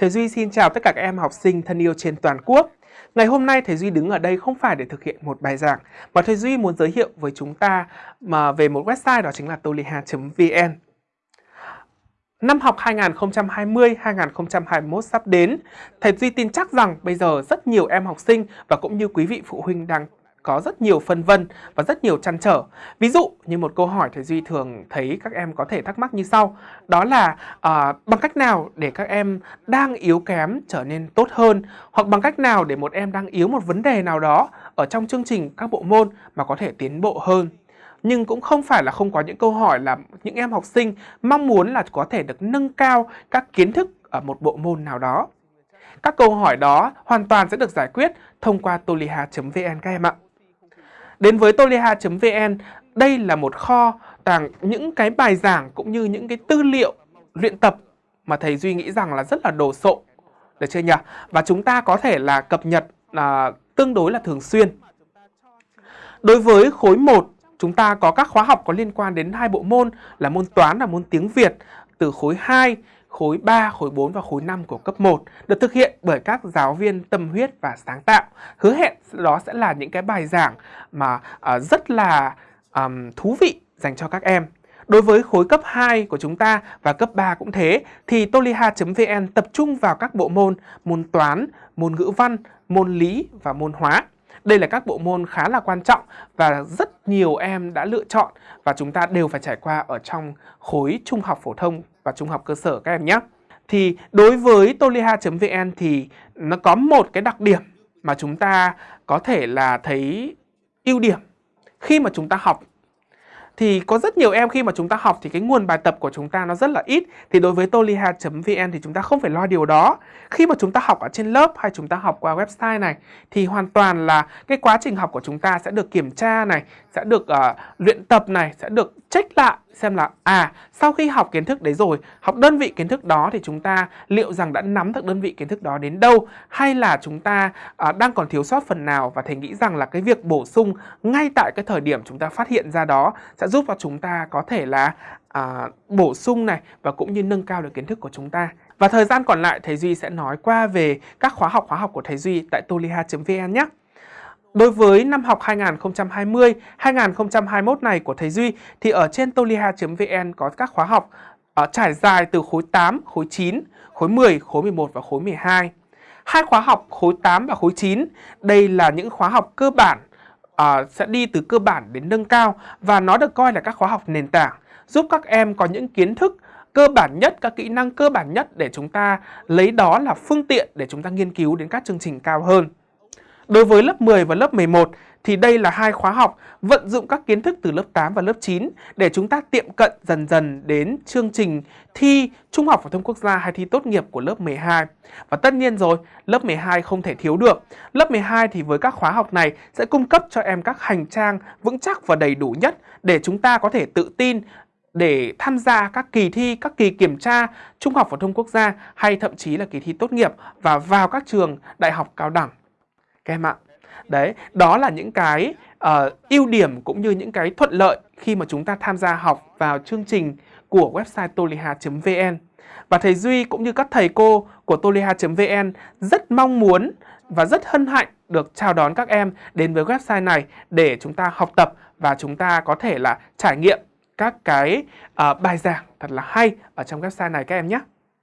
Thầy Duy xin chào tất cả các em học sinh thân yêu trên toàn quốc. Ngày hôm nay thầy Duy đứng ở đây không phải để thực hiện một bài giảng, mà thầy Duy muốn giới thiệu với chúng ta mà về một website đó chính là toliha.vn. Năm học 2020-2021 sắp đến, thầy Duy tin chắc rằng bây giờ rất nhiều em học sinh và cũng như quý vị phụ huynh đang có rất nhiều phân vân và rất nhiều chăn trở. Ví dụ như một câu hỏi thầy Duy thường thấy các em có thể thắc mắc như sau. Đó là à, bằng cách nào để các em đang yếu kém trở nên tốt hơn hoặc bằng cách nào để một em đang yếu một vấn đề nào đó ở trong chương trình các bộ môn mà có thể tiến bộ hơn nhưng cũng không phải là không có những câu hỏi là những em học sinh mong muốn là có thể được nâng cao các kiến thức ở một bộ môn nào đó. Các câu hỏi đó hoàn toàn sẽ được giải quyết thông qua toliha.vn các em ạ. Đến với toliha.vn, đây là một kho tàng những cái bài giảng cũng như những cái tư liệu luyện tập mà thầy Duy nghĩ rằng là rất là đồ sộ. Được chưa nhỉ? Và chúng ta có thể là cập nhật là tương đối là thường xuyên. Đối với khối 1, chúng ta có các khóa học có liên quan đến hai bộ môn là môn toán và môn tiếng Việt từ khối 2 khối 3, khối 4 và khối 5 của cấp 1 được thực hiện bởi các giáo viên tâm huyết và sáng tạo. Hứa hẹn đó sẽ là những cái bài giảng mà uh, rất là um, thú vị dành cho các em. Đối với khối cấp 2 của chúng ta và cấp 3 cũng thế thì toliha.vn tập trung vào các bộ môn môn toán, môn ngữ văn, môn lý và môn hóa. Đây là các bộ môn khá là quan trọng và rất nhiều em đã lựa chọn và chúng ta đều phải trải qua ở trong khối trung học phổ thông và trung học cơ sở các em nhé. Thì đối với toliha.vn thì nó có một cái đặc điểm mà chúng ta có thể là thấy ưu điểm khi mà chúng ta học thì có rất nhiều em khi mà chúng ta học thì cái nguồn bài tập của chúng ta nó rất là ít. Thì đối với toliha.vn thì chúng ta không phải lo điều đó. Khi mà chúng ta học ở trên lớp hay chúng ta học qua website này thì hoàn toàn là cái quá trình học của chúng ta sẽ được kiểm tra này sẽ được uh, luyện tập này sẽ được check lại xem là à sau khi học kiến thức đấy rồi học đơn vị kiến thức đó thì chúng ta liệu rằng đã nắm được đơn vị kiến thức đó đến đâu hay là chúng ta à, đang còn thiếu sót phần nào và thầy nghĩ rằng là cái việc bổ sung ngay tại cái thời điểm chúng ta phát hiện ra đó sẽ giúp cho chúng ta có thể là à, bổ sung này và cũng như nâng cao được kiến thức của chúng ta và thời gian còn lại thầy Duy sẽ nói qua về các khóa học khóa học của thầy Duy tại toliha.vn nhé. Đối với năm học 2020-2021 này của thầy Duy thì ở trên toliha.vn có các khóa học uh, trải dài từ khối 8, khối 9, khối 10, khối 11 và khối 12. Hai khóa học khối 8 và khối 9, đây là những khóa học cơ bản uh, sẽ đi từ cơ bản đến nâng cao và nó được coi là các khóa học nền tảng giúp các em có những kiến thức cơ bản nhất, các kỹ năng cơ bản nhất để chúng ta lấy đó là phương tiện để chúng ta nghiên cứu đến các chương trình cao hơn. Đối với lớp 10 và lớp 11 thì đây là hai khóa học vận dụng các kiến thức từ lớp 8 và lớp 9 để chúng ta tiệm cận dần dần đến chương trình thi Trung học phổ thông quốc gia hay thi tốt nghiệp của lớp 12. Và tất nhiên rồi, lớp 12 không thể thiếu được. Lớp 12 thì với các khóa học này sẽ cung cấp cho em các hành trang vững chắc và đầy đủ nhất để chúng ta có thể tự tin để tham gia các kỳ thi, các kỳ kiểm tra Trung học phổ thông quốc gia hay thậm chí là kỳ thi tốt nghiệp và vào các trường đại học cao đẳng các em ạ. Đấy, đó là những cái uh, ưu điểm cũng như những cái thuận lợi khi mà chúng ta tham gia học vào chương trình của website toliha.vn. Và thầy Duy cũng như các thầy cô của toliha.vn rất mong muốn và rất hân hạnh được chào đón các em đến với website này để chúng ta học tập và chúng ta có thể là trải nghiệm các cái uh, bài giảng thật là hay ở trong website này các em nhé.